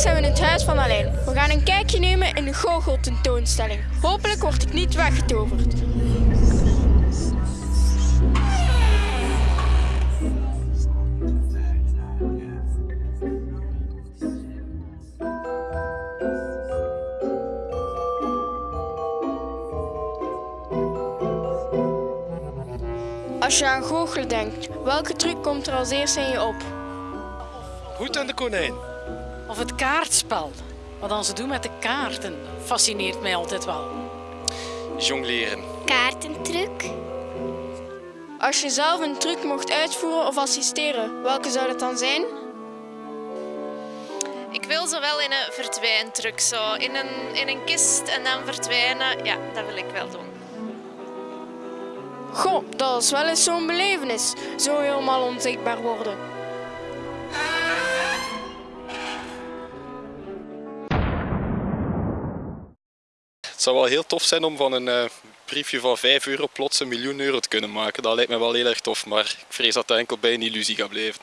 van Alijn. We gaan een kijkje nemen in de goocheltentoonstelling. Hopelijk word ik niet weggetoverd. Als je aan goochelen denkt, welke truc komt er als eerste in je op? Hoed en de konijn. Of het kaartspel. Wat dan ze doen met de kaarten, fascineert mij altijd wel. Jongleren. Kaartentruc. Als je zelf een truc mocht uitvoeren of assisteren, welke zou dat dan zijn? Ik wil zo wel in een verdwijntruc, zo in een, in een kist en dan verdwijnen. Ja, dat wil ik wel doen. Goh, dat is wel eens zo'n belevenis. Zo helemaal onzichtbaar worden. Het zou wel heel tof zijn om van een eh, briefje van 5 euro plots een miljoen euro te kunnen maken. Dat lijkt me wel heel erg tof, maar ik vrees dat dat enkel bij een illusie gaat blijven.